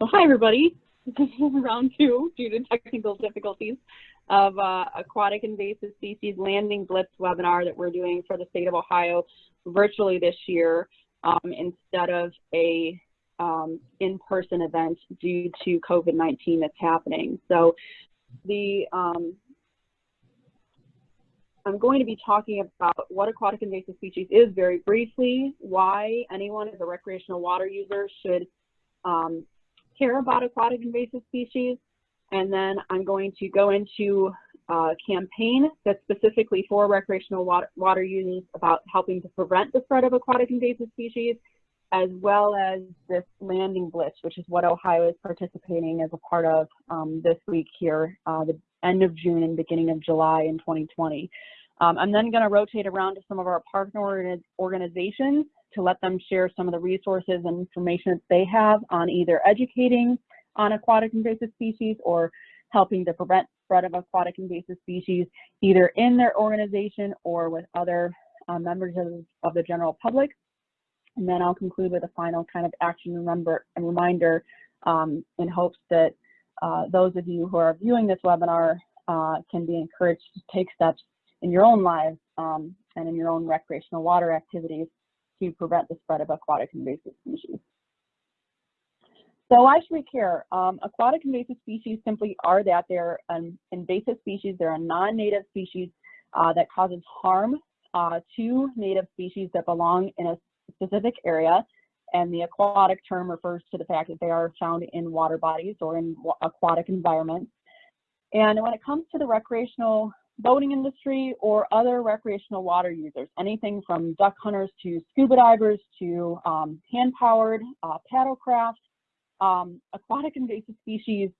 So hi everybody, this is round two due to technical difficulties of uh, aquatic invasive species landing blitz webinar that we're doing for the state of Ohio virtually this year um, instead of a um, in-person event due to COVID-19 that's happening. So the um, I'm going to be talking about what aquatic invasive species is very briefly, why anyone as a recreational water user should um, care about aquatic invasive species, and then I'm going to go into a campaign that's specifically for recreational water, water users about helping to prevent the spread of aquatic invasive species, as well as this landing blitz, which is what Ohio is participating as a part of um, this week here, uh, the end of June and beginning of July in 2020. Um, I'm then going to rotate around to some of our partner organizations to let them share some of the resources and information that they have on either educating on aquatic invasive species or helping to prevent spread of aquatic invasive species either in their organization or with other uh, members of, of, the general public. And then I'll conclude with a final kind of action remember and reminder um, in hopes that uh, those of you who are viewing this webinar uh, can be encouraged to take steps in your own lives um, and in your own recreational water activities to prevent the spread of aquatic invasive species. So why should we care? Um, aquatic invasive species simply are that they're an invasive species. They're a non-native species uh, that causes harm uh, to native species that belong in a specific area. And the aquatic term refers to the fact that they are found in water bodies or in aquatic environments. And when it comes to the recreational boating industry or other recreational water users, anything from duck hunters to scuba divers to um, hand-powered uh, paddlecraft. Um, aquatic invasive species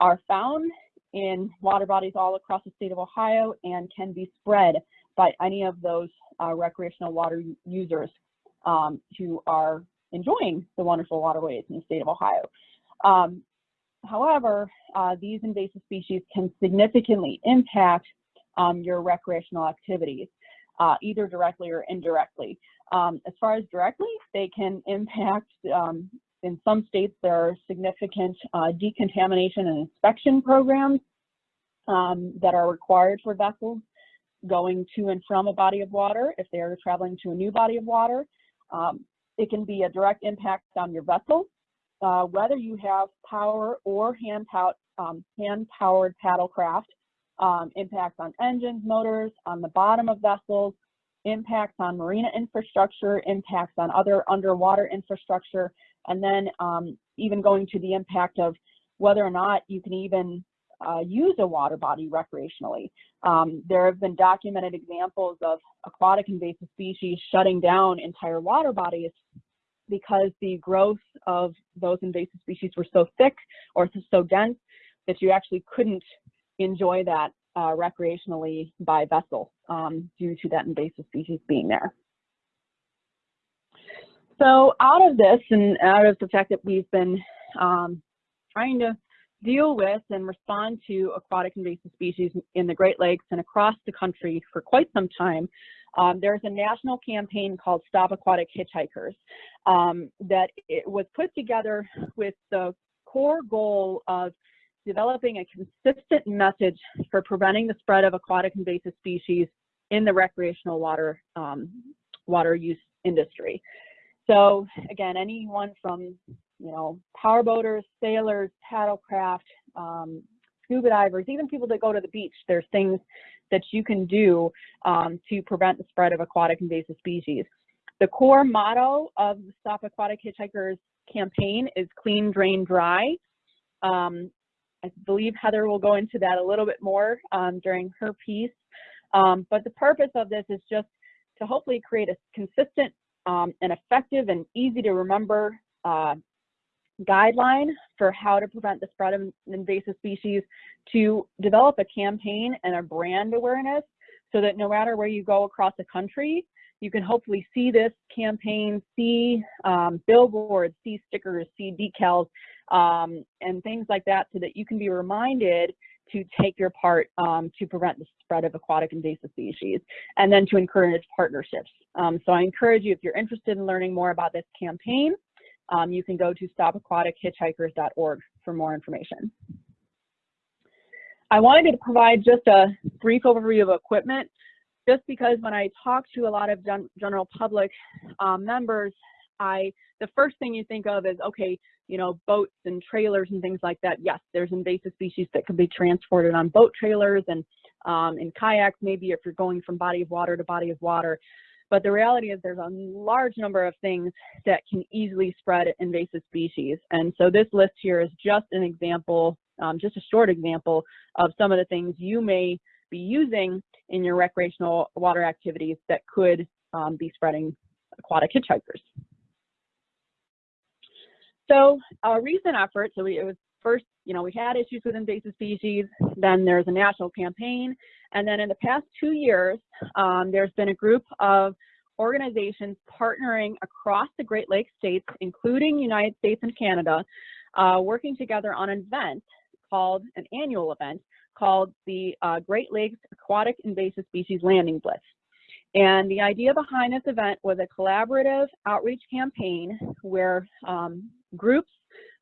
are found in water bodies all across the state of Ohio and can be spread by any of those uh, recreational water users um, who are enjoying the wonderful waterways in the state of Ohio. Um, however, uh, these invasive species can significantly impact um, your recreational activities, uh, either directly or indirectly. Um, as far as directly, they can impact, um, in some states, there are significant uh, decontamination and inspection programs um, that are required for vessels going to and from a body of water if they are traveling to a new body of water. Um, it can be a direct impact on your vessel, uh, whether you have power or hand-powered um, hand paddle craft um, impacts on engines, motors, on the bottom of vessels, impacts on marina infrastructure, impacts on other underwater infrastructure, and then um, even going to the impact of whether or not you can even uh, use a water body recreationally. Um, there have been documented examples of aquatic invasive species shutting down entire water bodies because the growth of those invasive species were so thick or so dense that you actually couldn't enjoy that uh, recreationally by vessel um, due to that invasive species being there. So out of this and out of the fact that we've been um, trying to deal with and respond to aquatic invasive species in the Great Lakes and across the country for quite some time, um, there's a national campaign called Stop Aquatic Hitchhikers um, that it was put together with the core goal of developing a consistent message for preventing the spread of aquatic invasive species in the recreational water um, water use industry. So again, anyone from you know powerboaters, sailors, paddlecraft, um, scuba divers, even people that go to the beach, there's things that you can do um, to prevent the spread of aquatic invasive species. The core motto of the Stop Aquatic Hitchhikers campaign is clean, drain, dry. Um, I believe Heather will go into that a little bit more um, during her piece. Um, but the purpose of this is just to hopefully create a consistent um, and effective and easy to remember uh, guideline for how to prevent the spread of invasive species, to develop a campaign and a brand awareness so that no matter where you go across the country, you can hopefully see this campaign, see um, billboards, see stickers, see decals, um, and things like that so that you can be reminded to take your part um, to prevent the spread of aquatic invasive species and then to encourage partnerships. Um, so I encourage you, if you're interested in learning more about this campaign, um, you can go to stopaquatichitchhikers.org for more information. I wanted to provide just a brief overview of equipment, just because when I talk to a lot of gen general public um, members, I the first thing you think of is okay, you know, boats and trailers and things like that. Yes, there's invasive species that can be transported on boat trailers and um, in kayaks, maybe if you're going from body of water to body of water. But the reality is there's a large number of things that can easily spread invasive species. And so this list here is just an example, um, just a short example of some of the things you may be using in your recreational water activities that could um, be spreading aquatic hitchhikers. So a recent effort, so we, it was first, you know, we had issues with invasive species, then there's a national campaign, and then in the past two years, um, there's been a group of organizations partnering across the Great Lakes states, including United States and Canada, uh, working together on an event called, an annual event, called the uh, Great Lakes Aquatic Invasive Species Landing Blitz. And the idea behind this event was a collaborative outreach campaign where um, groups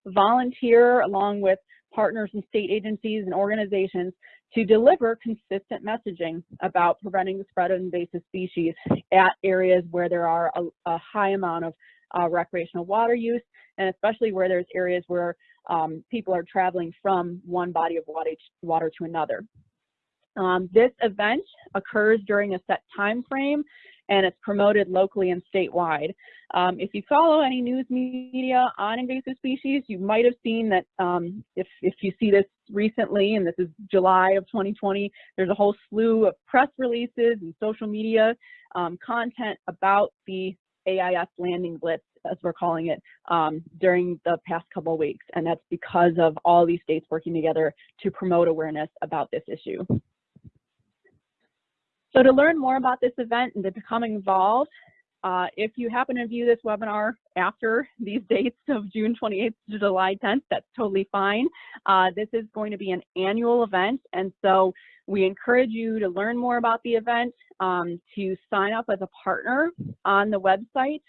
volunteer along with partners and state agencies and organizations to deliver consistent messaging about preventing the spread of invasive species at areas where there are a, a high amount of uh, recreational water use, and especially where there's areas where um, people are traveling from one body of water, to another. Um, this event occurs during a set time frame and it's promoted locally and statewide. Um, if you follow any news media on invasive species, you might have seen that um, if, if you see this recently, and this is July of 2020, there's a whole slew of press releases and social media um, content about the AIS landing blitz, as we're calling it, um, during the past couple of weeks. And that's because of all these states working together to promote awareness about this issue. So to learn more about this event and to become involved, uh, if you happen to view this webinar after these dates of June 28th to July 10th, that's totally fine. Uh, this is going to be an annual event, and so we encourage you to learn more about the event, um, to sign up as a partner on the website,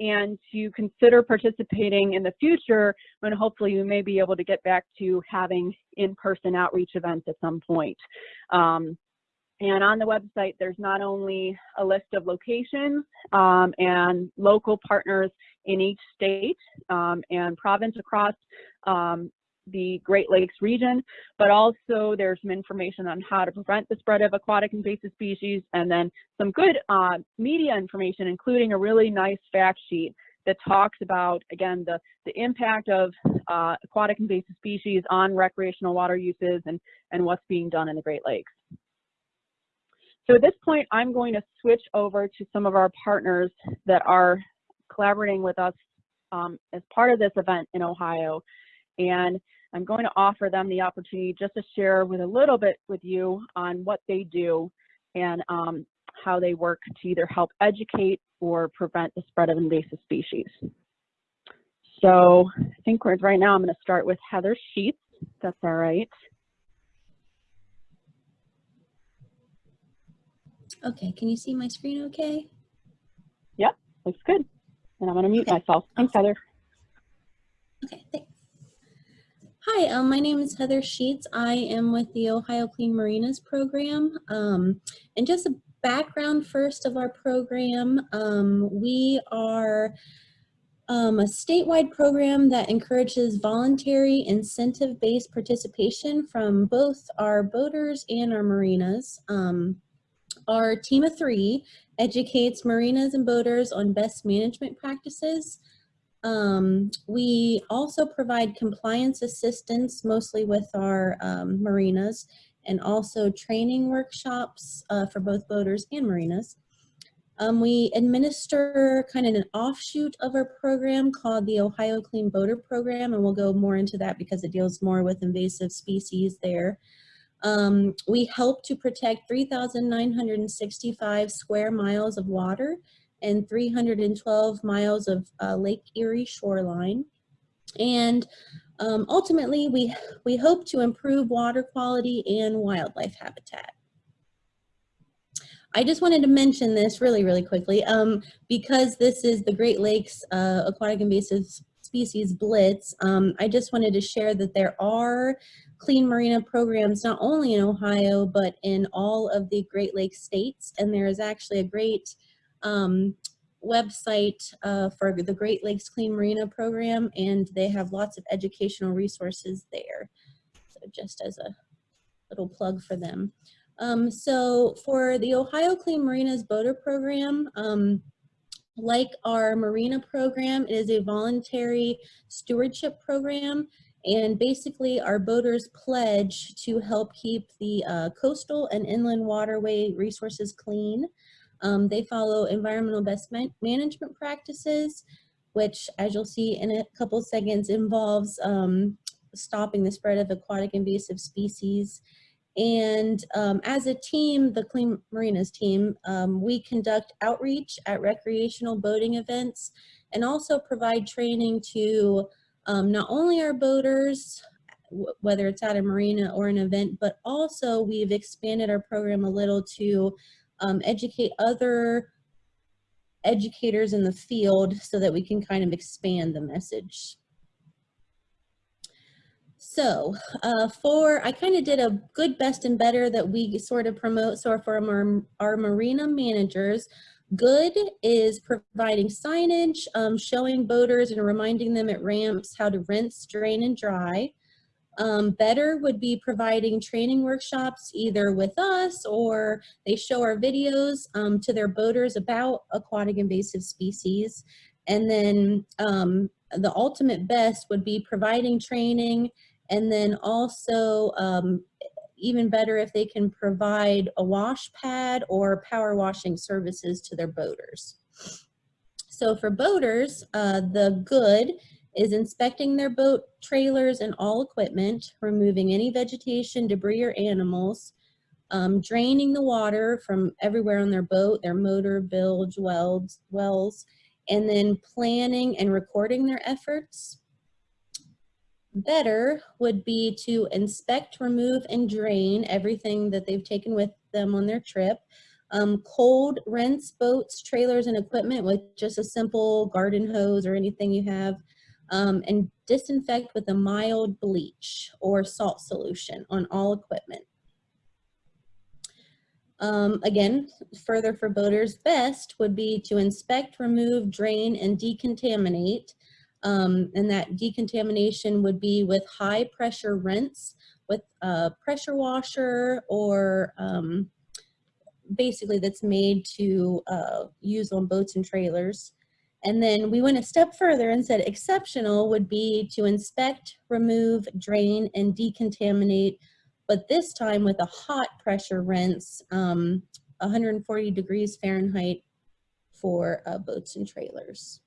and to consider participating in the future when hopefully you may be able to get back to having in-person outreach events at some point. Um, and on the website, there's not only a list of locations um, and local partners in each state um, and province across um, the Great Lakes region, but also there's some information on how to prevent the spread of aquatic invasive species and then some good uh, media information, including a really nice fact sheet that talks about, again, the, the impact of uh, aquatic invasive species on recreational water uses and, and what's being done in the Great Lakes. So at this point, I'm going to switch over to some of our partners that are collaborating with us um, as part of this event in Ohio. And I'm going to offer them the opportunity just to share with a little bit with you on what they do and um, how they work to either help educate or prevent the spread of invasive species. So I think right now I'm going to start with Heather Sheets. That's all right. Okay, can you see my screen okay? Yep, looks good. And I'm gonna mute okay. myself. Thanks, Heather. Okay, thanks. Hi, um, my name is Heather Sheets. I am with the Ohio Clean Marinas program. Um, and just a background first of our program, um, we are um, a statewide program that encourages voluntary incentive-based participation from both our boaters and our marinas. Um, our team of three educates marinas and boaters on best management practices. Um, we also provide compliance assistance, mostly with our um, marinas, and also training workshops uh, for both boaters and marinas. Um, we administer kind of an offshoot of our program called the Ohio Clean Boater Program, and we'll go more into that because it deals more with invasive species there. Um, we help to protect 3,965 square miles of water and 312 miles of uh, Lake Erie shoreline. And um, ultimately, we, we hope to improve water quality and wildlife habitat. I just wanted to mention this really, really quickly um, because this is the Great Lakes uh, Aquatic Invasive species blitz, um, I just wanted to share that there are clean marina programs not only in Ohio, but in all of the Great Lakes states. And there is actually a great um, website uh, for the Great Lakes Clean Marina program, and they have lots of educational resources there. So just as a little plug for them. Um, so for the Ohio Clean Marinas Boater Program, um, like our Marina program, it is a voluntary stewardship program. And basically our boaters pledge to help keep the uh, coastal and inland waterway resources clean. Um, they follow environmental best man management practices, which as you'll see in a couple seconds involves um, stopping the spread of aquatic invasive species and um, as a team, the Clean Marinas team, um, we conduct outreach at recreational boating events and also provide training to um, not only our boaters, whether it's at a marina or an event, but also we've expanded our program a little to um, educate other educators in the field so that we can kind of expand the message. So uh, for, I kind of did a good, best, and better that we sort of promote. So for our, our marina managers, good is providing signage, um, showing boaters and reminding them at ramps how to rinse, drain, and dry. Um, better would be providing training workshops either with us or they show our videos um, to their boaters about aquatic invasive species. And then um, the ultimate best would be providing training and then also um, even better if they can provide a wash pad or power washing services to their boaters. So for boaters, uh, the good is inspecting their boat trailers and all equipment, removing any vegetation, debris, or animals, um, draining the water from everywhere on their boat, their motor, bilge, welds, wells, and then planning and recording their efforts, better would be to inspect, remove, and drain everything that they've taken with them on their trip. Um, cold rinse boats, trailers, and equipment with just a simple garden hose or anything you have. Um, and disinfect with a mild bleach or salt solution on all equipment. Um, again, further for boaters, best would be to inspect, remove, drain, and decontaminate um, and that decontamination would be with high pressure rinse with a pressure washer or um, basically that's made to uh, use on boats and trailers. And then we went a step further and said exceptional would be to inspect, remove, drain, and decontaminate, but this time with a hot pressure rinse, um, 140 degrees Fahrenheit for uh, boats and trailers.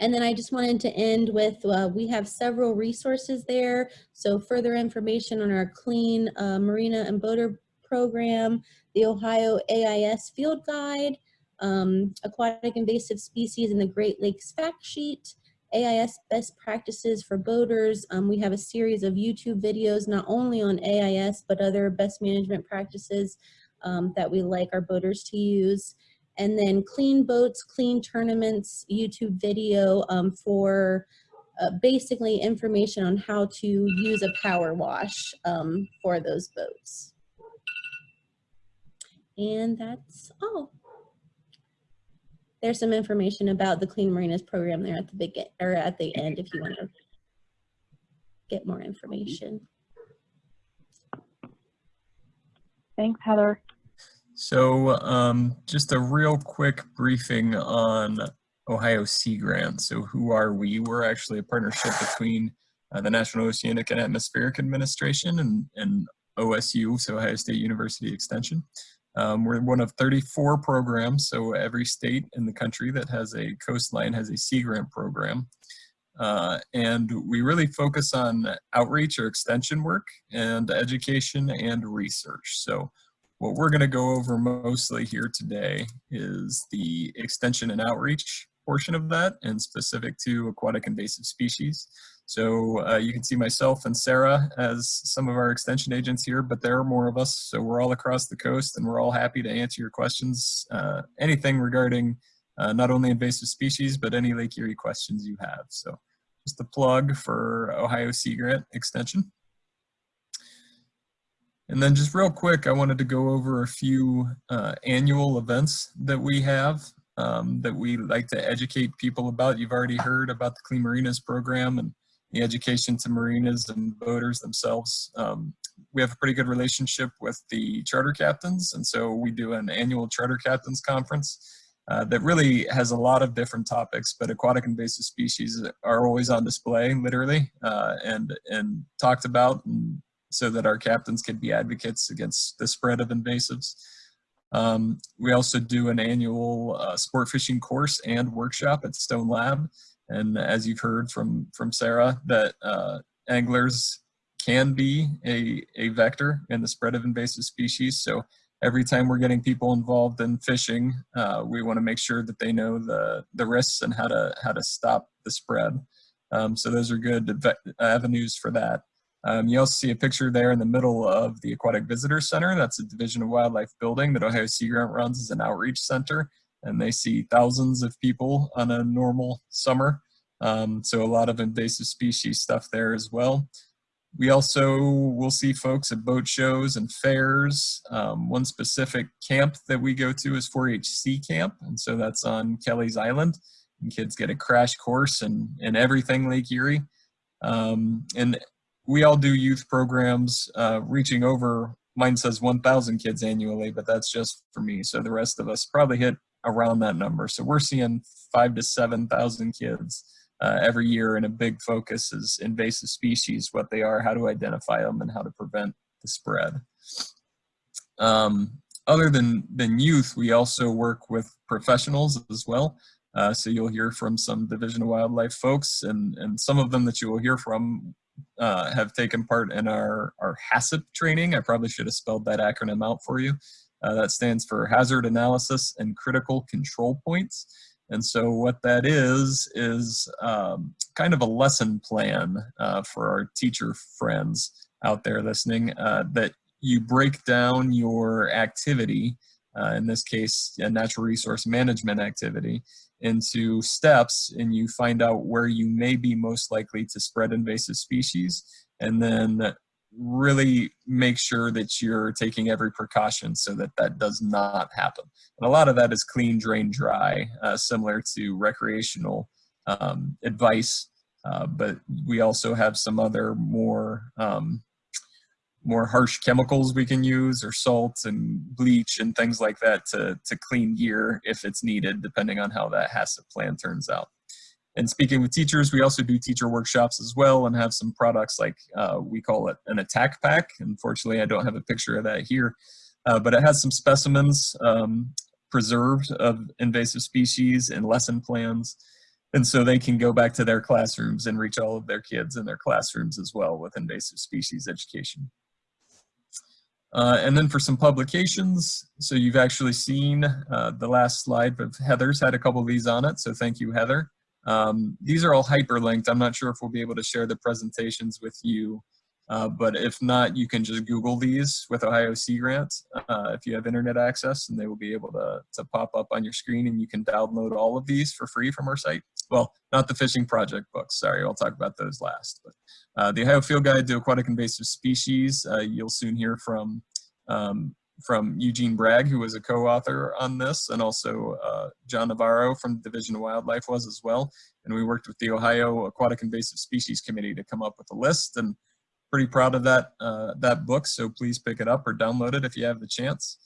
And then I just wanted to end with, uh, we have several resources there. So further information on our Clean uh, Marina and Boater program, the Ohio AIS Field Guide, um, Aquatic Invasive Species in the Great Lakes Fact Sheet, AIS Best Practices for Boaters. Um, we have a series of YouTube videos, not only on AIS, but other best management practices um, that we like our boaters to use and then clean boats, clean tournaments, YouTube video um, for uh, basically information on how to use a power wash um, for those boats. And that's all. There's some information about the Clean Marinas program there at the big or at the end if you want to get more information. Thanks, Heather. So um, just a real quick briefing on Ohio Sea Grant. So who are we? We're actually a partnership between uh, the National Oceanic and Atmospheric Administration and, and OSU, so Ohio State University Extension. Um, we're one of 34 programs, so every state in the country that has a coastline has a Sea Grant program. Uh, and we really focus on outreach or extension work and education and research. So what we're going to go over mostly here today is the extension and outreach portion of that and specific to aquatic invasive species. So uh, you can see myself and Sarah as some of our extension agents here, but there are more of us. So we're all across the coast and we're all happy to answer your questions. Uh, anything regarding uh, not only invasive species, but any Lake Erie questions you have. So just a plug for Ohio Sea Grant Extension. And then just real quick, I wanted to go over a few uh, annual events that we have um, that we like to educate people about. You've already heard about the Clean Marinas program and the education to marinas and boaters themselves. Um, we have a pretty good relationship with the charter captains, and so we do an annual charter captains conference uh, that really has a lot of different topics, but aquatic invasive species are always on display, literally, uh, and, and talked about and so that our captains can be advocates against the spread of invasives. Um, we also do an annual uh, sport fishing course and workshop at Stone Lab. And as you've heard from, from Sarah, that uh, anglers can be a, a vector in the spread of invasive species. So every time we're getting people involved in fishing, uh, we want to make sure that they know the, the risks and how to, how to stop the spread. Um, so those are good avenues for that. Um, you also see a picture there in the middle of the Aquatic Visitor Center. That's a Division of Wildlife building that Ohio Sea Grant runs as an outreach center. And they see thousands of people on a normal summer. Um, so a lot of invasive species stuff there as well. We also will see folks at boat shows and fairs. Um, one specific camp that we go to is 4-H Sea Camp, and so that's on Kelleys Island. And kids get a crash course in, in everything Lake Erie. Um, and we all do youth programs uh, reaching over, mine says 1,000 kids annually, but that's just for me. So the rest of us probably hit around that number. So we're seeing five to 7,000 kids uh, every year and a big focus is invasive species, what they are, how to identify them, and how to prevent the spread. Um, other than, than youth, we also work with professionals as well. Uh, so you'll hear from some Division of Wildlife folks and, and some of them that you will hear from uh, have taken part in our, our HACCP training. I probably should have spelled that acronym out for you. Uh, that stands for Hazard Analysis and Critical Control Points. And so what that is, is um, kind of a lesson plan uh, for our teacher friends out there listening uh, that you break down your activity, uh, in this case, a natural resource management activity, into steps and you find out where you may be most likely to spread invasive species and then really make sure that you're taking every precaution so that that does not happen. And a lot of that is clean, drain, dry, uh, similar to recreational um, advice. Uh, but we also have some other more um, more harsh chemicals we can use or salts and bleach and things like that to, to clean gear if it's needed, depending on how that HACCP plan turns out. And speaking with teachers, we also do teacher workshops as well and have some products like uh, we call it an attack pack. Unfortunately, I don't have a picture of that here, uh, but it has some specimens um, preserved of invasive species and lesson plans. And so they can go back to their classrooms and reach all of their kids in their classrooms as well with invasive species education. Uh, and then for some publications, so you've actually seen uh, the last slide, but Heather's had a couple of these on it, so thank you, Heather. Um, these are all hyperlinked. I'm not sure if we'll be able to share the presentations with you, uh, but if not, you can just Google these with Ohio Sea Grant uh, if you have internet access, and they will be able to, to pop up on your screen, and you can download all of these for free from our site. Well, not the fishing project books, sorry, I'll talk about those last. But uh, the Ohio Field Guide to Aquatic Invasive Species, uh, you'll soon hear from um, from Eugene Braig, who was a co-author on this, and also uh, John Navarro from the Division of Wildlife was as well. And we worked with the Ohio Aquatic Invasive Species Committee to come up with a list, and pretty proud of that, uh, that book, so please pick it up or download it if you have the chance.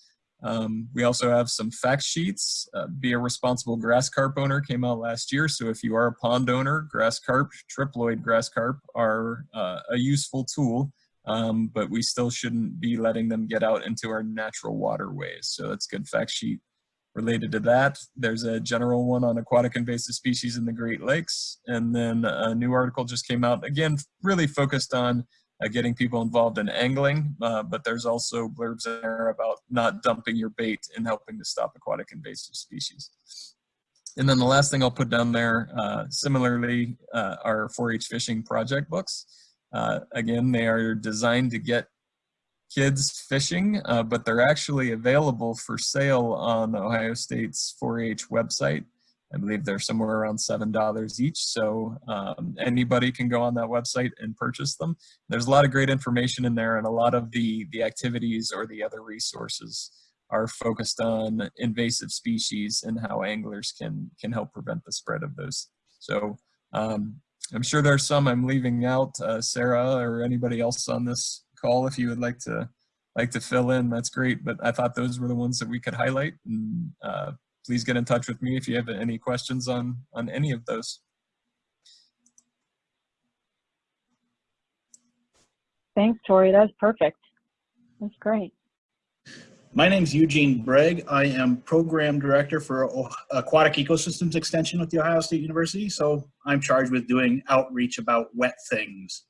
Um, we also have some fact sheets. Uh, Be a Responsible Grass Carp Owner came out last year, so if you are a pond owner, grass carp, triploid grass carp are uh, a useful tool um, but we still shouldn't be letting them get out into our natural waterways. So that's a good fact sheet related to that. There's a general one on aquatic invasive species in the Great Lakes. And then a new article just came out, again, really focused on uh, getting people involved in angling, uh, but there's also blurbs there about not dumping your bait and helping to stop aquatic invasive species. And then the last thing I'll put down there, uh, similarly, uh, our 4-H fishing project books. Uh, again, they are designed to get kids fishing, uh, but they're actually available for sale on Ohio State's 4-H website. I believe they're somewhere around $7 each. So um, anybody can go on that website and purchase them. There's a lot of great information in there and a lot of the, the activities or the other resources are focused on invasive species and how anglers can, can help prevent the spread of those. So um, I'm sure there's some I'm leaving out, uh, Sarah or anybody else on this call if you would like to like to fill in, that's great. But I thought those were the ones that we could highlight. And uh, please get in touch with me if you have any questions on, on any of those. Thanks, Tori. That's perfect. That's great. My name is Eugene Braig. I am Program Director for Aquatic Ecosystems Extension with The Ohio State University. So I'm charged with doing outreach about wet things.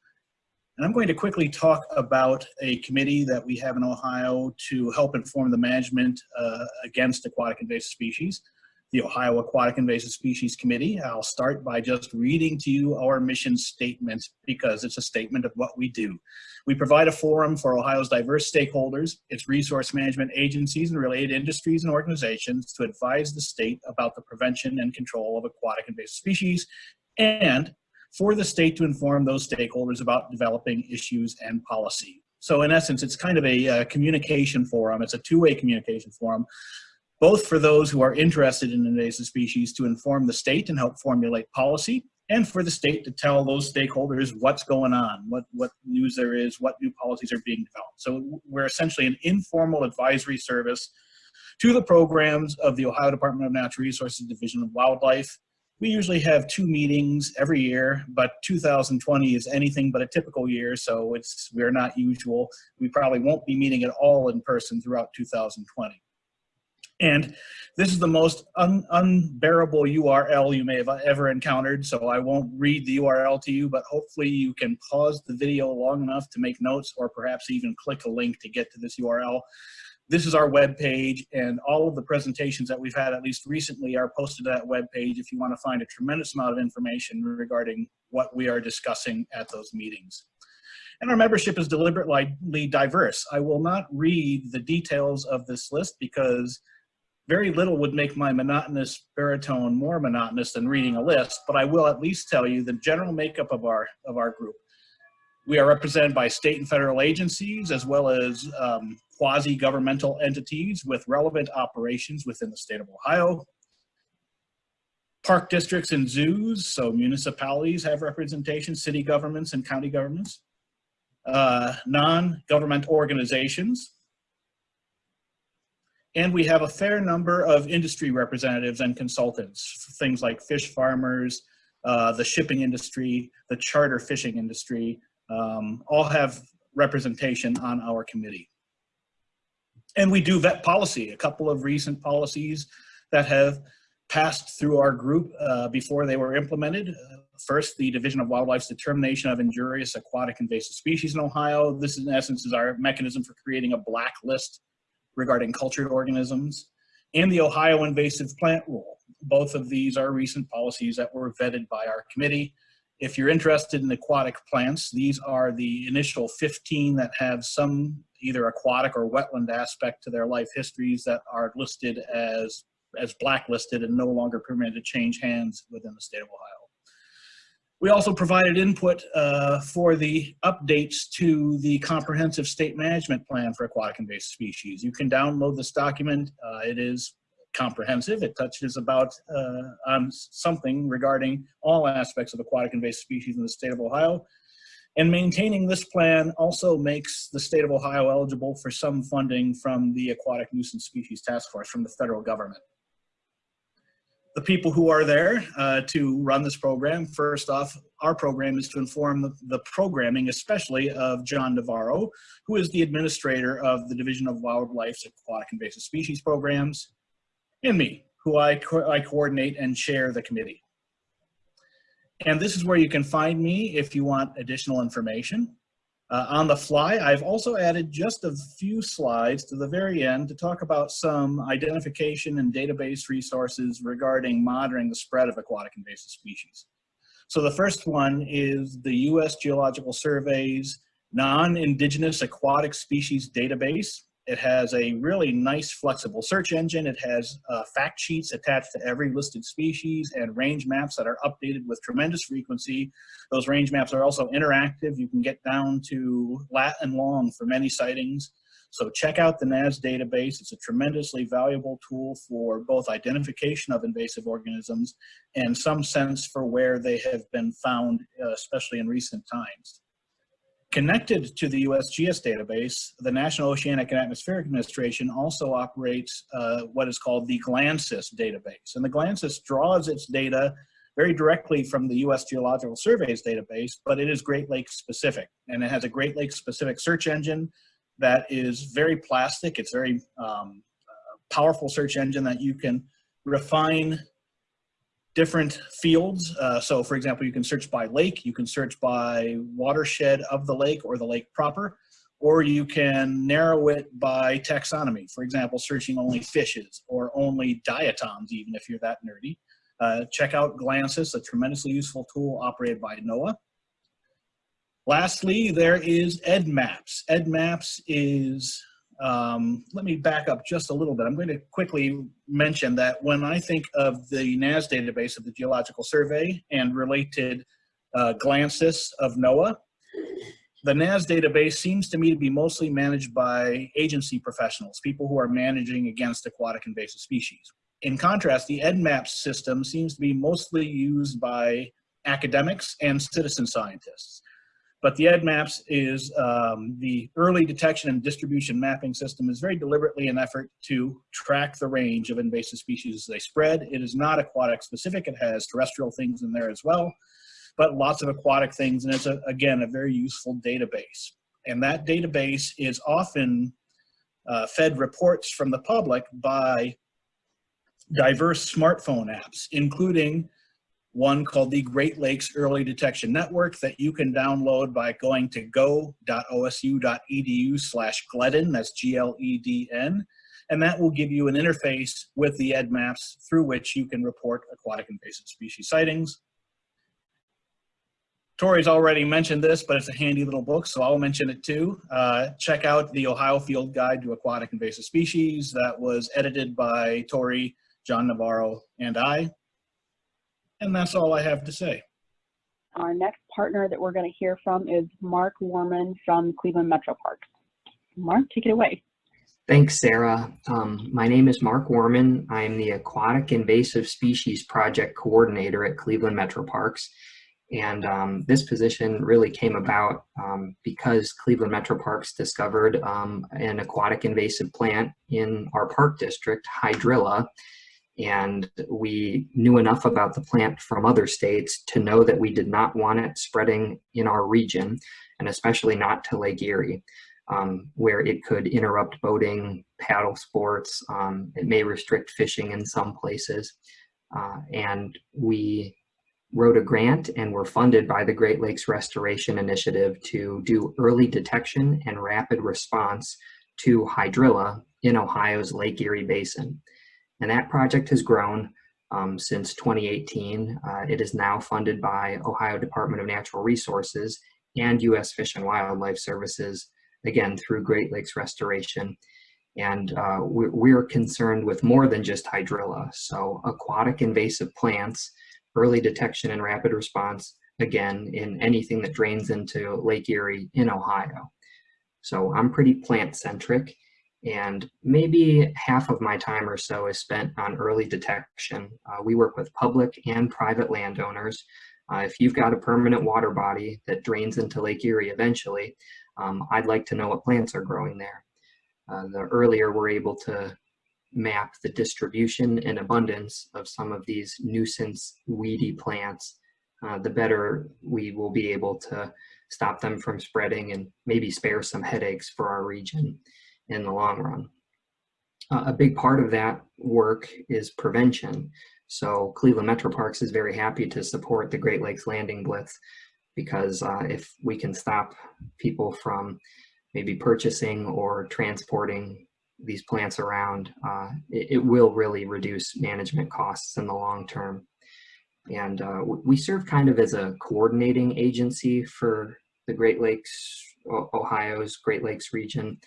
And I'm going to quickly talk about a committee that we have in Ohio to help inform the management uh, against aquatic invasive species, the Ohio Aquatic Invasive Species Committee. I'll start by just reading to you our mission statement because it's a statement of what we do. We provide a forum for Ohio's diverse stakeholders, its resource management agencies and related industries and organizations to advise the state about the prevention and control of aquatic invasive species and for the state to inform those stakeholders about developing issues and policy. So in essence, it's kind of a uh, communication forum. It's a two-way communication forum, both for those who are interested in invasive species to inform the state and help formulate policy, and for the state to tell those stakeholders what's going on, what, what news there is, what new policies are being developed. So we're essentially an informal advisory service to the programs of the Ohio Department of Natural Resources Division of Wildlife we usually have two meetings every year, but 2020 is anything but a typical year, so it's we're not usual. We probably won't be meeting at all in person throughout 2020. And this is the most un unbearable URL you may have ever encountered, so I won't read the URL to you, but hopefully you can pause the video long enough to make notes or perhaps even click a link to get to this URL this is our web page and all of the presentations that we've had at least recently are posted to that web page if you want to find a tremendous amount of information regarding what we are discussing at those meetings. And our membership is deliberately diverse. I will not read the details of this list because very little would make my monotonous baritone more monotonous than reading a list, but I will at least tell you the general makeup of our, of our group. We are represented by state and federal agencies as well as um, quasi-governmental entities with relevant operations within the state of Ohio. Park districts and zoos, so municipalities have representation, city governments and county governments. Uh, Non-government organizations. And we have a fair number of industry representatives and consultants, things like fish farmers, uh, the shipping industry, the charter fishing industry, um, all have representation on our committee. And we do vet policy, a couple of recent policies that have passed through our group uh, before they were implemented. Uh, first, the Division of Wildlife's determination of injurious aquatic invasive species in Ohio. This in essence is our mechanism for creating a blacklist regarding cultured organisms. And the Ohio invasive plant rule. Both of these are recent policies that were vetted by our committee. If you're interested in aquatic plants, these are the initial 15 that have some either aquatic or wetland aspect to their life histories that are listed as, as blacklisted and no longer permitted to change hands within the state of Ohio. We also provided input uh, for the updates to the comprehensive state management plan for aquatic invasive species. You can download this document. Uh, it is comprehensive. It touches about uh, on something regarding all aspects of aquatic invasive species in the state of Ohio. And maintaining this plan also makes the state of Ohio eligible for some funding from the Aquatic Nuisance Species Task Force from the federal government. The people who are there uh, to run this program, first off, our program is to inform the, the programming, especially of John Navarro, who is the administrator of the Division of Wildlife's Aquatic Invasive Species Programs and me, who I, co I coordinate and chair the committee. And this is where you can find me if you want additional information. Uh, on the fly, I've also added just a few slides to the very end to talk about some identification and database resources regarding monitoring the spread of aquatic invasive species. So the first one is the U.S. Geological Survey's non-indigenous aquatic species database. It has a really nice flexible search engine. It has uh, fact sheets attached to every listed species and range maps that are updated with tremendous frequency. Those range maps are also interactive. You can get down to lat and long for many sightings. So check out the NAS database. It's a tremendously valuable tool for both identification of invasive organisms and some sense for where they have been found, uh, especially in recent times. Connected to the USGS database, the National Oceanic and Atmospheric Administration also operates uh, what is called the GLANSIS database. And the GLANSIS draws its data very directly from the US Geological Survey's database, but it is Great Lakes specific. And it has a Great Lakes specific search engine that is very plastic. It's very um, uh, powerful search engine that you can refine different fields. Uh, so for example, you can search by lake, you can search by watershed of the lake or the lake proper, or you can narrow it by taxonomy. For example, searching only fishes or only diatoms, even if you're that nerdy. Uh, check out GLANSIS, a tremendously useful tool operated by NOAA. Lastly, there is EDDMapS. EDDMapS is, um, let me back up just a little bit. I'm going to quickly mention that when I think of the NAS database of the Geological Survey and related uh, GLANSIS of NOAA, the NAS database seems to me to be mostly managed by agency professionals, people who are managing against aquatic invasive species. In contrast, the EDDMapS system seems to be mostly used by academics and citizen scientists. But the EDDMapS is um, the early detection and distribution mapping system is very deliberately an effort to track the range of invasive species as they spread. It is not aquatic specific. It has terrestrial things in there as well, but lots of aquatic things. And it's, a, again, a very useful database. And that database is often uh, fed reports from the public by diverse smartphone apps, including one called the Great Lakes Early Detection Network that you can download by going to go.osu.edu slash GLEDN, that's G-L-E-D-N, and that will give you an interface with the EDDMapS through which you can report aquatic invasive species sightings. Tori's already mentioned this, but it's a handy little book, so I'll mention it too. Uh, check out the Ohio Field Guide to Aquatic Invasive Species that was edited by Tori, John Navarro, and I. And that's all I have to say. Our next partner that we're going to hear from is Mark Warman from Cleveland Metro Parks. Mark, take it away. Thanks, Sarah. Um, my name is Mark Warman. I am the Aquatic Invasive Species Project Coordinator at Cleveland Metro Parks. And um, this position really came about um, because Cleveland Metro Parks discovered um, an aquatic invasive plant in our park district, Hydrilla, and we knew enough about the plant from other states to know that we did not want it spreading in our region, and especially not to Lake Erie, um, where it could interrupt boating, paddle sports, um, it may restrict fishing in some places. Uh, and we wrote a grant and were funded by the Great Lakes Restoration Initiative to do early detection and rapid response to hydrilla in Ohio's Lake Erie Basin. And that project has grown um, since 2018. Uh, it is now funded by Ohio Department of Natural Resources and U.S. Fish and Wildlife Services, again, through Great Lakes Restoration. And uh, we're, we're concerned with more than just hydrilla. So aquatic invasive plants, early detection and rapid response, again, in anything that drains into Lake Erie in Ohio. So I'm pretty plant centric and maybe half of my time or so is spent on early detection. Uh, we work with public and private landowners. Uh, if you've got a permanent water body that drains into Lake Erie eventually, um, I'd like to know what plants are growing there. Uh, the earlier we're able to map the distribution and abundance of some of these nuisance weedy plants, uh, the better we will be able to stop them from spreading and maybe spare some headaches for our region in the long run. Uh, a big part of that work is prevention. So Cleveland Metro Parks is very happy to support the Great Lakes Landing Blitz because uh, if we can stop people from maybe purchasing or transporting these plants around, uh, it, it, will really reduce management costs in the long term. And uh, we serve kind of as a coordinating agency for the Great Lakes, Ohio's Great Lakes region.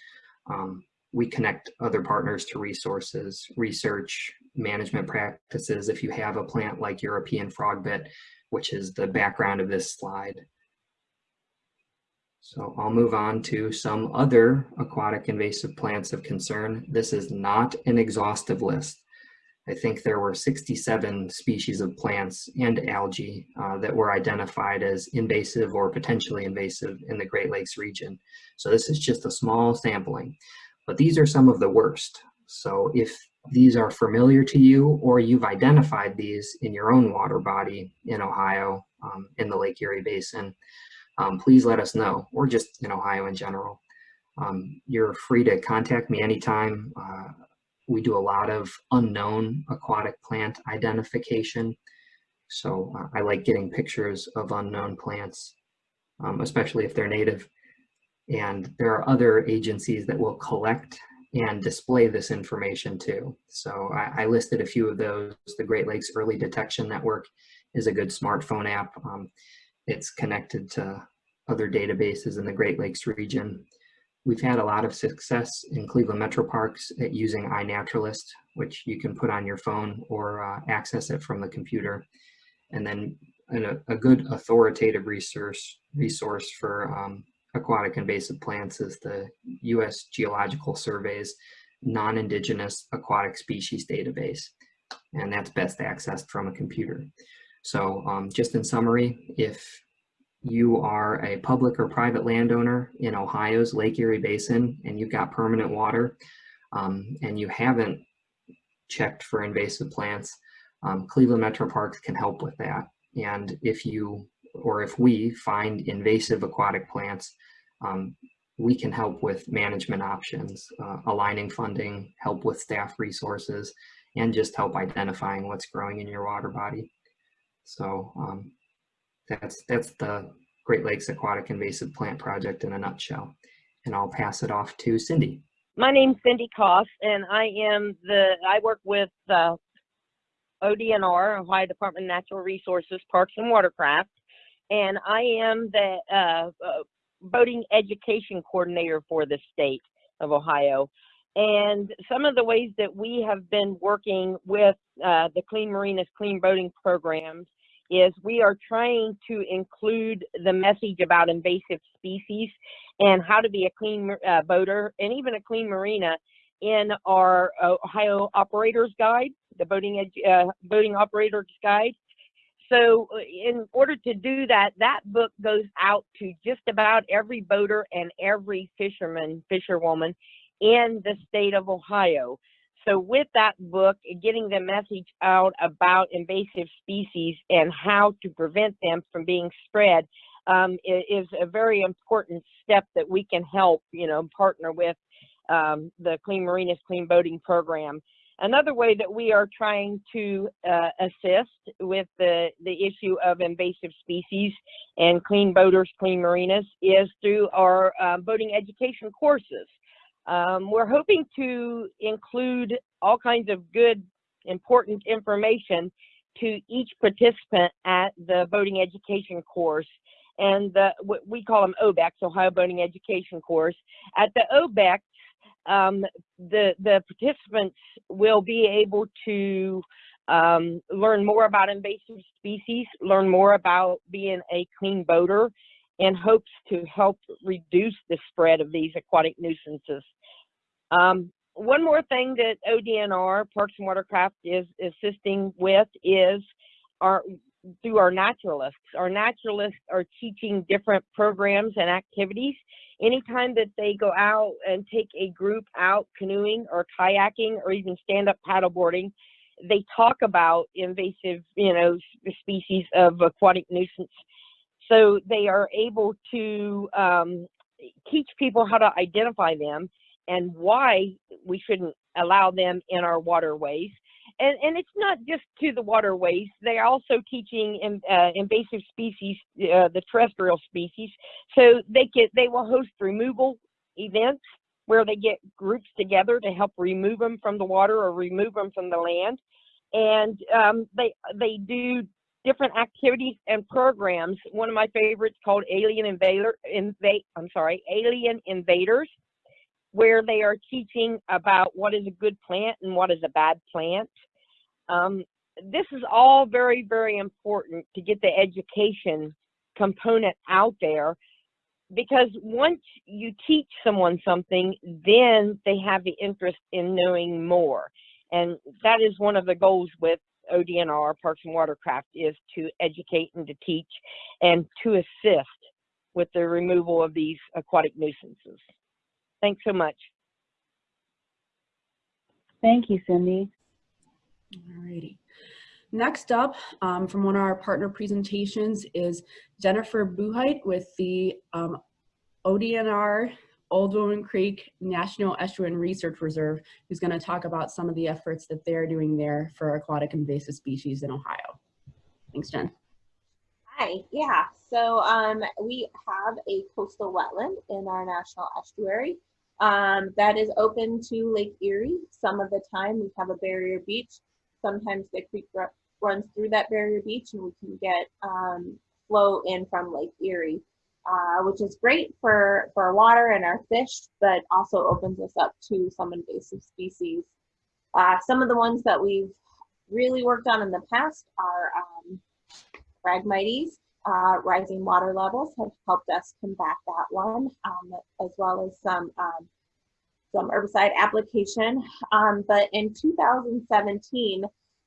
Um, we connect other partners to resources, research, management practices. If you have a plant like European frogbit, which is the background of this slide. So I'll move on to some other aquatic invasive plants of concern. This is not an exhaustive list. I think there were 67 species of plants and algae uh, that were identified as invasive or potentially invasive in the Great Lakes region. So this is just a small sampling, but these are some of the worst. So if these are familiar to you or you've identified these in your own water body in Ohio, um, in the Lake Erie Basin, um, please let us know, or just in Ohio in general. Um, you're free to contact me anytime. Uh, we do a lot of unknown aquatic plant identification. So uh, I like getting pictures of unknown plants, um, especially if they're native. And there are other agencies that will collect and display this information too. So I, I listed a few of those. The Great Lakes Early Detection Network is a good smartphone app. Um, it's connected to other databases in the Great Lakes region. We've had a lot of success in Cleveland Metro Parks at using iNaturalist, which you can put on your phone or uh, access it from the computer. And then a, good authoritative resource, resource for um, aquatic invasive plants is the U.S. Geological Survey's non-indigenous aquatic species database. And that's best accessed from a computer. So um, just in summary, if you are a public or private landowner in Ohio's Lake Erie Basin and you've got permanent water um, and you haven't checked for invasive plants, um, Cleveland Metro Parks can help with that. And if you, or if we find invasive aquatic plants, um, we can help with management options, uh, aligning funding, help with staff resources, and just help identifying what's growing in your water body. So um, that's, that's the Great Lakes Aquatic Invasive Plant Project in a nutshell. And I'll pass it off to Cindy. My name's Cindy Koss, and I am the, I work with uh, ODNR, Ohio Department of Natural Resources, Parks and Watercraft, and I am the uh, uh, boating education coordinator for the state of Ohio. And some of the ways that we have been working with uh, the Clean Marinas Clean Boating programs is we are trying to include the message about invasive species and how to be a clean uh, boater and even a clean marina in our Ohio Operators Guide, the boating uh, boating operators guide. So uh, in order to do that, that book goes out to just about every boater and every fisherman, fisherwoman in the state of Ohio. So with that book, getting the message out about invasive species and how to prevent them from being spread um, is a very important step that we can help, you know, partner with um, the Clean Marinas Clean Boating Program. Another way that we are trying to uh, assist with the, the issue of invasive species and clean boaters, clean marinas is through our uh, boating education courses. Um, we're hoping to include all kinds of good, important information to each participant at the boating education course. And the, what we call them OBECs, Ohio Boating Education Course. At the OBECs, um, the, the participants will be able to um, learn more about invasive species, learn more about being a clean boater, in hopes to help reduce the spread of these aquatic nuisances. Um, one more thing that ODNR, Parks and Watercraft, is assisting with is our through our naturalists. Our naturalists are teaching different programs and activities. Anytime that they go out and take a group out canoeing or kayaking or even stand-up paddleboarding, they talk about invasive, you know, species of aquatic nuisance. So they are able to um, teach people how to identify them and why we shouldn't allow them in our waterways. And, and it's not just to the waterways. They're also teaching in, uh, invasive species, uh, the terrestrial species. So they can they will host removal events where they get groups together to help remove them from the water or remove them from the land. And um, they they do different activities and programs. One of my favorites called Alien Invader, Invade, I'm sorry, Alien Invaders where they are teaching about what is a good plant and what is a bad plant. Um, this is all very, very important to get the education component out there because once you teach someone something, then they have the interest in knowing more. And that is one of the goals with ODNR, Parks and Watercraft, is to educate and to teach and to assist with the removal of these aquatic nuisances. Thanks so much. Thank you, Cindy. All righty. Next up, um, from one of our partner presentations is Jennifer Buheit with the um, ODNR Old Woman Creek National Estuarine Research Reserve, who's going to talk about some of the efforts that they're doing there for aquatic invasive species in Ohio. Thanks, Jen. Hi, yeah. So um, we have a coastal wetland in our national estuary um, that is open to Lake Erie. Some of the time we have a barrier beach. Sometimes the creek runs through that barrier beach and we can get um, flow in from Lake Erie, uh, which is great for, for water and our fish, but also opens us up to some invasive species. Uh, some of the ones that we've really worked on in the past are um, Phragmites, uh, rising water levels have helped us combat that one, um, as well as some um, some herbicide application. Um, but in 2017,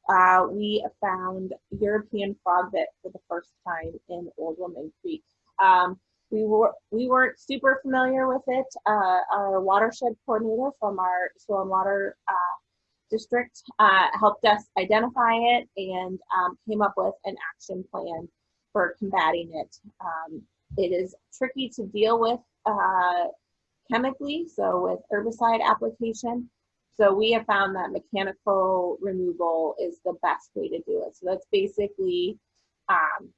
uh, we found European frogbit for the first time in Old Woman Creek. Um, we were we weren't super familiar with it. Uh, our watershed coordinator from our soil and water uh, district uh, helped us identify it and um, came up with an action plan for combating it. Um, it is tricky to deal with uh, chemically, so with herbicide application. So we have found that mechanical removal is the best way to do it. So that's basically um,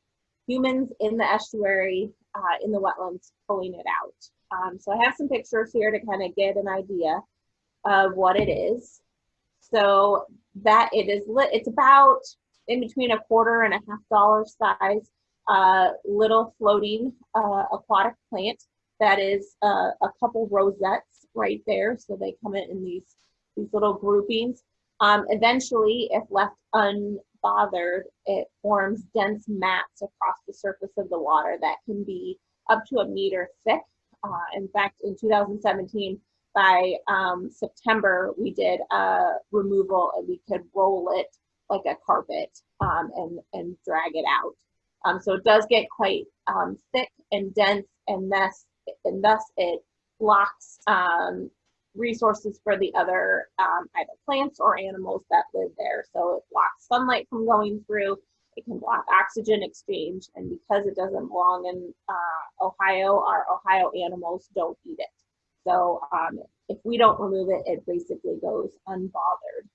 humans in the estuary, uh, in the wetlands, pulling it out. Um, so I have some pictures here to kind of get an idea of what it is. So that it is lit, it's about in between a quarter and a half dollar size uh, little floating uh, aquatic plant that is uh, a couple rosettes right there. So they come in, in these, these little groupings. Um, eventually, if left unbothered, it forms dense mats across the surface of the water that can be up to a meter thick. Uh, in fact, in 2017, by um, September, we did a removal and we could roll it like a carpet um, and, and drag it out. Um, so it does get quite um, thick and dense and thus, and thus it blocks um, resources for the other um, either plants or animals that live there. So it blocks sunlight from going through. It can block oxygen exchange. And because it doesn't belong in uh, Ohio, our Ohio animals don't eat it. So um, if we don't remove it, it basically goes unbothered.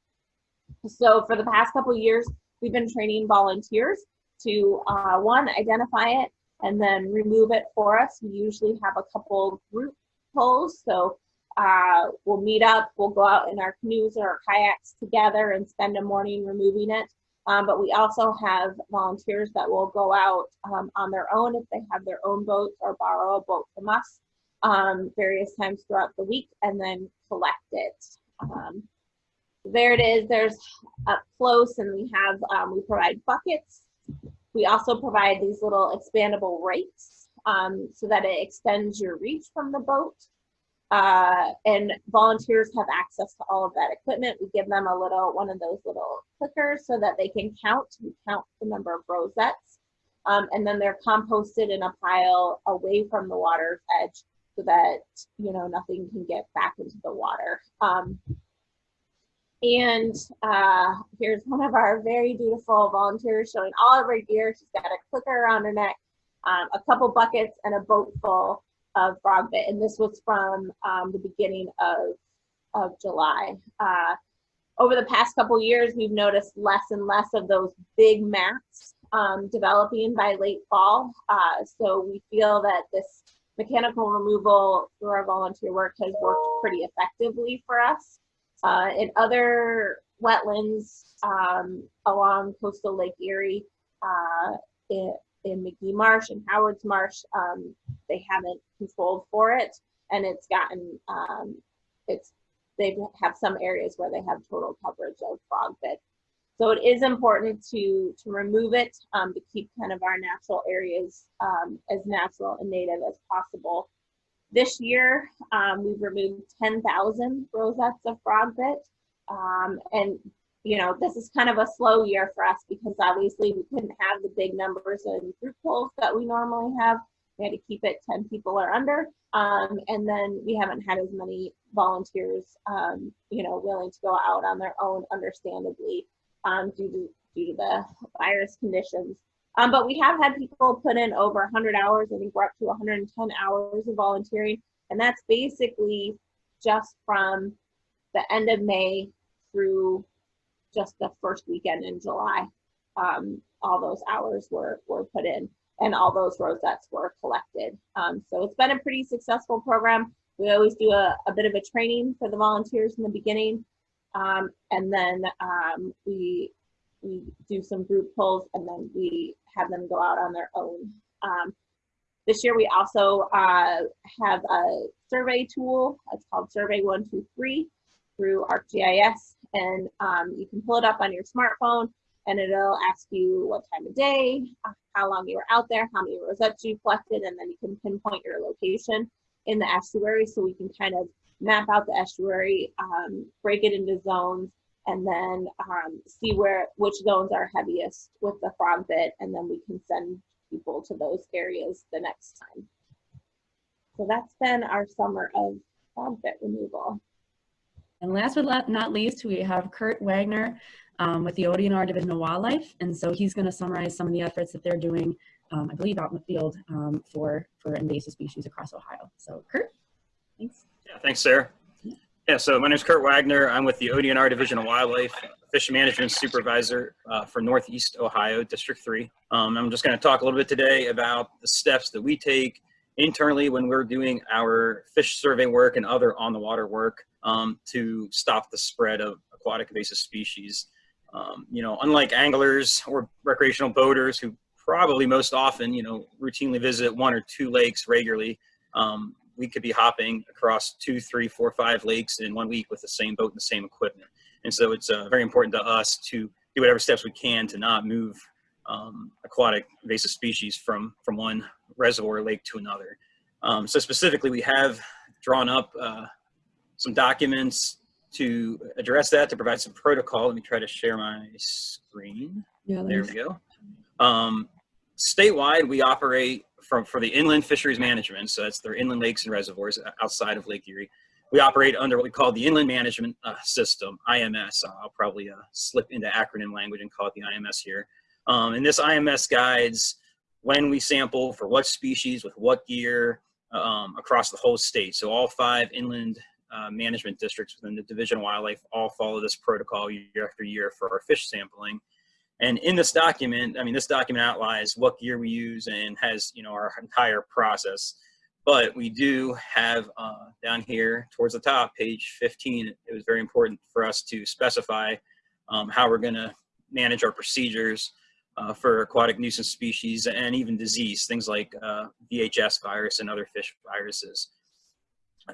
So for the past couple years, we've been training volunteers to uh, one, identify it and then remove it for us. We usually have a couple group pulls. So uh, we'll meet up, we'll go out in our canoes or our kayaks together and spend a morning removing it. Um, but we also have volunteers that will go out um, on their own if they have their own boats or borrow a boat from us um, various times throughout the week and then collect it. Um, there it is, there's up close and we have, um, we provide buckets we also provide these little expandable rakes um, so that it extends your reach from the boat. Uh, and volunteers have access to all of that equipment. We give them a little, one of those little clickers so that they can count. We count the number of rosettes. Um, and then they're composted in a pile away from the water's edge so that, you know, nothing can get back into the water. Um, and uh, here's one of our very dutiful volunteers showing all of her gear. She's got a clicker around her neck, um, a couple buckets, and a boat full of frog bit. And this was from um, the beginning of, of July. Uh, over the past couple years, we've noticed less and less of those big mats um, developing by late fall. Uh, so we feel that this mechanical removal through our volunteer work has worked pretty effectively for us. Uh, in other wetlands um, along coastal Lake Erie, uh, in, in Magee Marsh and Howard's Marsh, um, they haven't controlled for it, and it's gotten um, it's they have some areas where they have total coverage of frog bit. So it is important to to remove it um, to keep kind of our natural areas um, as natural and native as possible. This year, um, we've removed 10,000 rosettes of frog bit. Um, and, you know, this is kind of a slow year for us because obviously we couldn't have the big numbers in group pulls that we normally have. We had to keep it 10 people or under. Um, and then we haven't had as many volunteers, um, you know, willing to go out on their own, understandably, um, due to due to the virus conditions. Um, but we have had people put in over 100 hours. I think we're up to 110 hours of volunteering, and that's basically just from the end of May through just the first weekend in July. Um, all those hours were were put in, and all those rosettes were collected. Um, so it's been a pretty successful program. We always do a, a bit of a training for the volunteers in the beginning, um, and then um, we we do some group pulls, and then we have them go out on their own. Um, this year we also uh, have a survey tool. It's called Survey 123 through ArcGIS and um, you can pull it up on your smartphone and it'll ask you what time of day, how long you were out there, how many rosettes you collected, and then you can pinpoint your location in the estuary so we can kind of map out the estuary, um, break it into zones, and then um, see where which zones are heaviest with the frog bit, and then we can send people to those areas the next time. So that's been our summer of frog bit removal. And last but not least, we have Kurt Wagner um, with the ODNR Division of Wildlife. And so he's going to summarize some of the efforts that they're doing, um, I believe, out in the field um, for, for invasive species across Ohio. So Kurt, thanks. Yeah, thanks, Sarah. Yeah, so my name is Kurt Wagner. I'm with the ODNR Division of Wildlife, Fish Management Supervisor uh, for Northeast Ohio, District 3. Um, I'm just going to talk a little bit today about the steps that we take internally when we're doing our fish survey work and other on the water work um, to stop the spread of aquatic invasive species. Um, you know, unlike anglers or recreational boaters who probably most often, you know, routinely visit one or two lakes regularly, um, we could be hopping across two, three, four, five lakes in one week with the same boat and the same equipment. And so it's uh, very important to us to do whatever steps we can to not move um, aquatic invasive species from, from one reservoir lake to another. Um, so specifically, we have drawn up uh, some documents to address that, to provide some protocol. Let me try to share my screen. Yeah, There we go. Um, statewide, we operate from for the inland fisheries management. So that's their inland lakes and reservoirs outside of Lake Erie. We operate under what we call the Inland Management uh, System, IMS. I'll probably uh, slip into acronym language and call it the IMS here. Um, and this IMS guides when we sample for what species with what gear um, across the whole state. So all five inland uh, management districts within the Division of Wildlife all follow this protocol year after year for our fish sampling. And in this document, I mean, this document outlines what gear we use and has, you know, our entire process. But we do have uh, down here towards the top, page 15, it was very important for us to specify um, how we're going to manage our procedures uh, for aquatic nuisance species and even disease, things like uh, VHS virus and other fish viruses.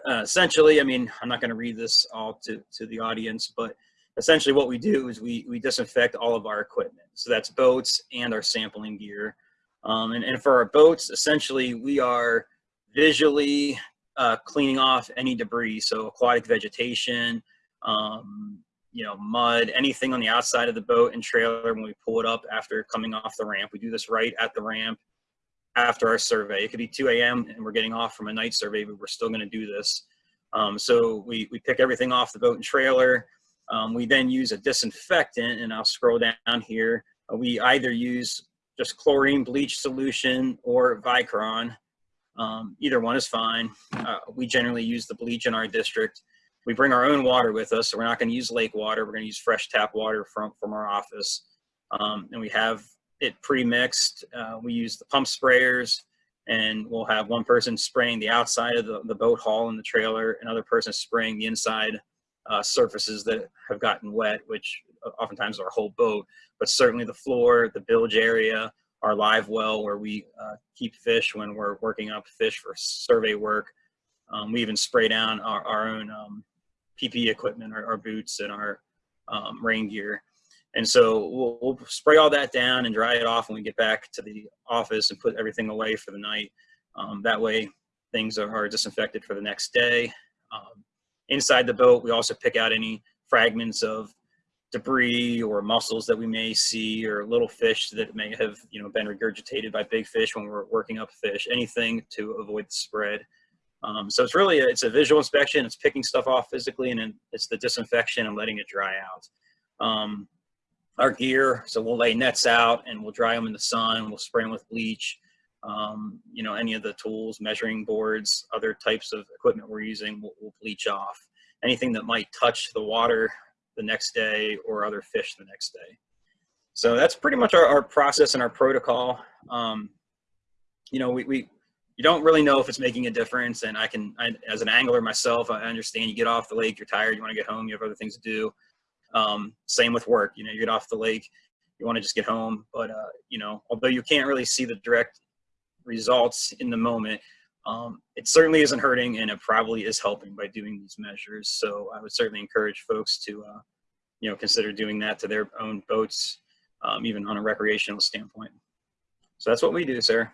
Uh, essentially, I mean, I'm not going to read this all to, to the audience, but essentially what we do is we, we disinfect all of our equipment. So that's boats and our sampling gear. Um, and, and for our boats, essentially we are visually uh, cleaning off any debris. So aquatic vegetation, um, you know, mud, anything on the outside of the boat and trailer when we pull it up after coming off the ramp. We do this right at the ramp after our survey. It could be 2 a.m. and we're getting off from a night survey, but we're still going to do this. Um, so we, we pick everything off the boat and trailer. Um, we then use a disinfectant, and I'll scroll down here. Uh, we either use just chlorine bleach solution or Virkon. Um, either one is fine. Uh, we generally use the bleach in our district. We bring our own water with us, so we're not going to use lake water. We're going to use fresh tap water from, from our office. Um, and we have it pre-mixed. Uh, we use the pump sprayers and we'll have one person spraying the outside of the, the boat hull and the trailer, another person spraying the inside uh, surfaces that have gotten wet, which oftentimes are our whole boat, but certainly the floor, the bilge area, our live well where we uh, keep fish when we're working up fish for survey work. Um, we even spray down our, our own um, PPE equipment, our, our boots and our um, rain gear. And so we'll, we'll spray all that down and dry it off when we get back to the office and put everything away for the night. Um, that way things are, are disinfected for the next day. Inside the boat, we also pick out any fragments of debris or mussels that we may see or little fish that may have you know been regurgitated by big fish when we're working up fish anything to avoid the spread. Um, so it's really a, it's a visual inspection. It's picking stuff off physically and then it's the disinfection and letting it dry out. Um, our gear so we'll lay nets out and we'll dry them in the sun. We'll spray them with bleach um, you know any of the tools measuring boards other types of equipment we're using we'll, we'll bleach off anything that might touch the water the next day or other fish the next day. So that's pretty much our, our process and our protocol. Um, you know, we, we, you don't really know if it's making a difference. And I can, I, as an angler myself, I understand you get off the lake, you're tired, you want to get home, you have other things to do. Um, same with work, you know, you get off the lake, you want to just get home. But, uh, you know, although you can't really see the direct results in the moment, um, it certainly isn't hurting and it probably is helping by doing these measures. So I would certainly encourage folks to, uh, you know, consider doing that to their own boats, um, even on a recreational standpoint. So that's what we do, sir.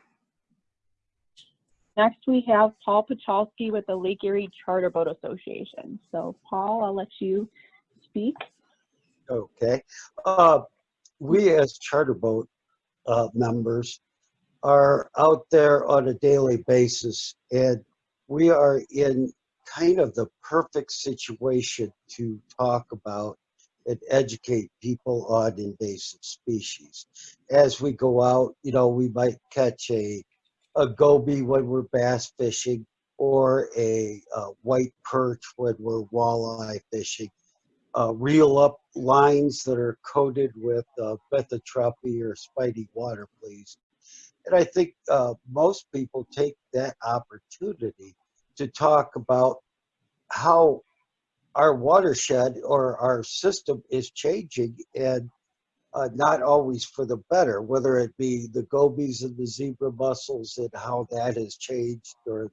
Next, we have Paul Pachalski with the Lake Erie Charter Boat Association. So Paul, I'll let you speak. Okay. Uh, we as charter boat uh, members are out there on a daily basis and we are in kind of the perfect situation to talk about and educate people on invasive species. As we go out, you know, we might catch a, a goby when we're bass fishing or a, uh white perch when we're walleye fishing. Uh, reel up lines that are coated with uh, or spiny water fleas and I think uh, most people take that opportunity to talk about how our watershed or our system is changing and uh, not always for the better, whether it be the gobies and the zebra mussels and how that has changed, or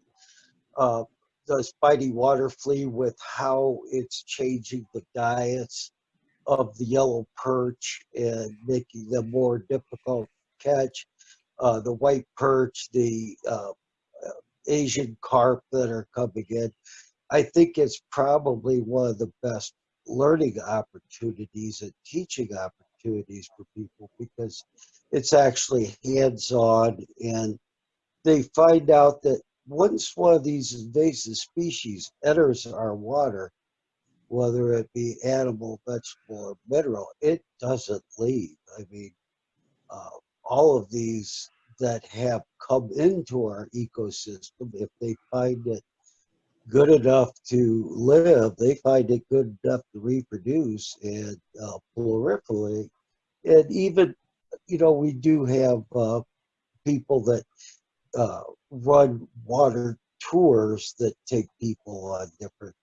uh, the spiny water flea with how it's changing the diets of the yellow perch and making them more difficult to catch uh, the white perch, the uh, Asian carp that are coming in. I think it's probably one of the best learning opportunities and teaching opportunities for people because it's actually hands-on and they find out that once one of these invasive species enters our water, whether it be animal, vegetable, or mineral, it doesn't leave. I mean, uh, all of these that have come into our ecosystem, if they find it good enough to live, they find it good enough to reproduce and uh, proliferate. And even, you know, we do have uh, people that uh, run water tours that take people on different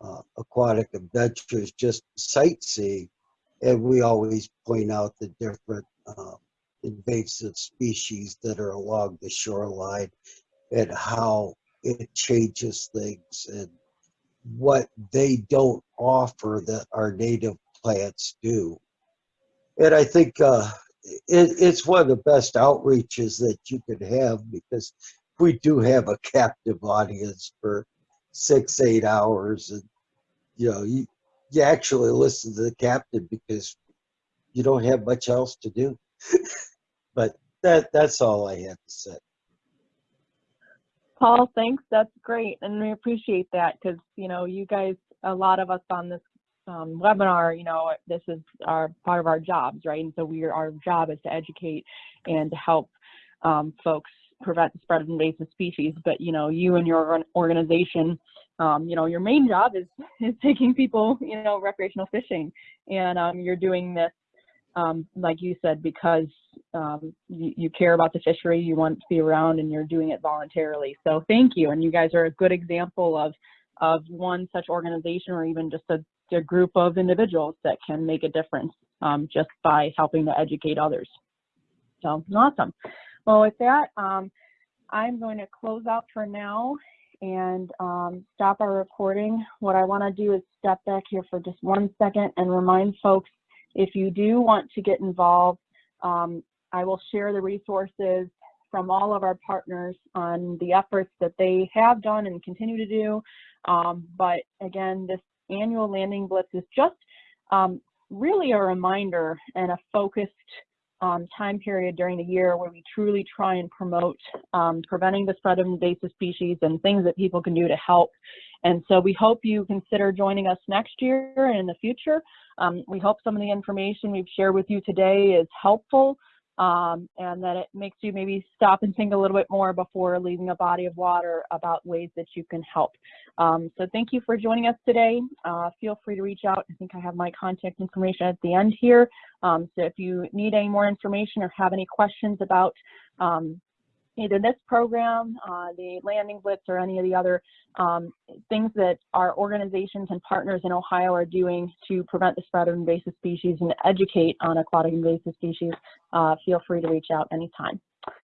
uh, aquatic adventures, just sightseeing. And we always point out the different uh, invasive species that are along the shoreline and how it changes things and what they don't offer that our native plants do. And I think uh, it, it's one of the best outreaches that you could have because we do have a captive audience for six, eight hours. And, you know, you, you actually listen to the captain because you don't have much else to do. But that that's all I had to say. Paul, thanks. That's great. And we appreciate that because, you know, you guys, a lot of us on this um, webinar, you know, this is our part of our jobs, right? And so we our job is to educate and to help um, folks prevent the spread of invasive species. But, you know, you and your organization, um, you know, your main job is, is taking people, you know, recreational fishing. And um, you're doing this um, like you said, because um, you, you, care about the fishery, you want to be around, and you're doing it voluntarily. So thank you, and you guys are a good example of of one such organization, or even just a, a group of individuals that can make a difference um, just by helping to educate others. So awesome. Well, with that, um, I'm going to close out for now, and um, stop our recording. What I want to do is step back here for just one second and remind folks, if you do want to get involved, um, I will share the resources from all of our partners on the efforts that they have done and continue to do. Um, but again, this annual landing blitz is just um, really a reminder and a focused um, time period during the year where we truly try and promote um, preventing the spread of invasive species and things that people can do to help. And so we hope you consider joining us next year and in the future. Um, we hope some of the information we've shared with you today is helpful um, and that it makes you maybe stop and think a little bit more before leaving a body of water about ways that you can help. Um, so thank you for joining us today. Uh, feel free to reach out. I think I have my contact information at the end here. Um, so if you need any more information or have any questions about um, either this program, uh, the landing blitz, or any of the other um, things that our organizations and partners in Ohio are doing to prevent the spread of invasive species and educate on aquatic invasive species, uh, feel free to reach out anytime.